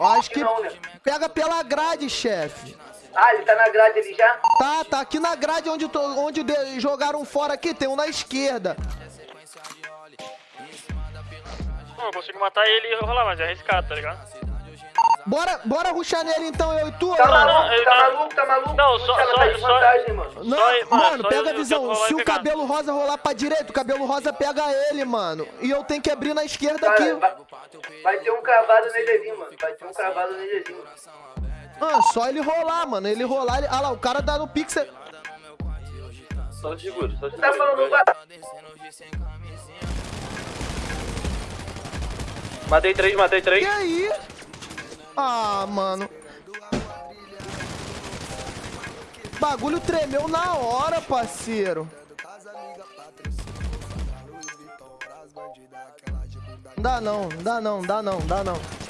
Acho que Não, né? pega pela grade, chefe. Ah, ele tá na grade ali já? Tá, tá aqui na grade onde, to- onde de- jogaram fora aqui, tem um na esquerda. Não, eu consigo matar ele e rolar, mas é arriscado, tá ligado? Bora, bora ruxar nele então, eu e tu, Tá maluco, tá tá- maluco, tá maluco? Não, só- Ela só- tá só- Não, Só- mano, só pega eu- a visão. Se e o pegar. cabelo rosa rolar pra direita, o cabelo rosa pega ele, mano. E eu tenho que abrir na esquerda Cara, aqui. vai, vai ter um cravado nele ali, mano. Vai ter um cravado nele ali. Ah, só ele rolar, mano. Ele rolar. Ele... Ah lá, o cara dá no pixel. Só segura, só Tá segura. falando. Matei três, matei E três. aí? Ah, mano. Bagulho tremeu na hora, parceiro. Dá não, dá não, dá não, dá não.